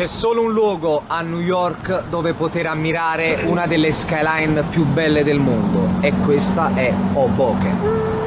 C'è solo un luogo a New York dove poter ammirare una delle skyline più belle del mondo e questa è Hoboken.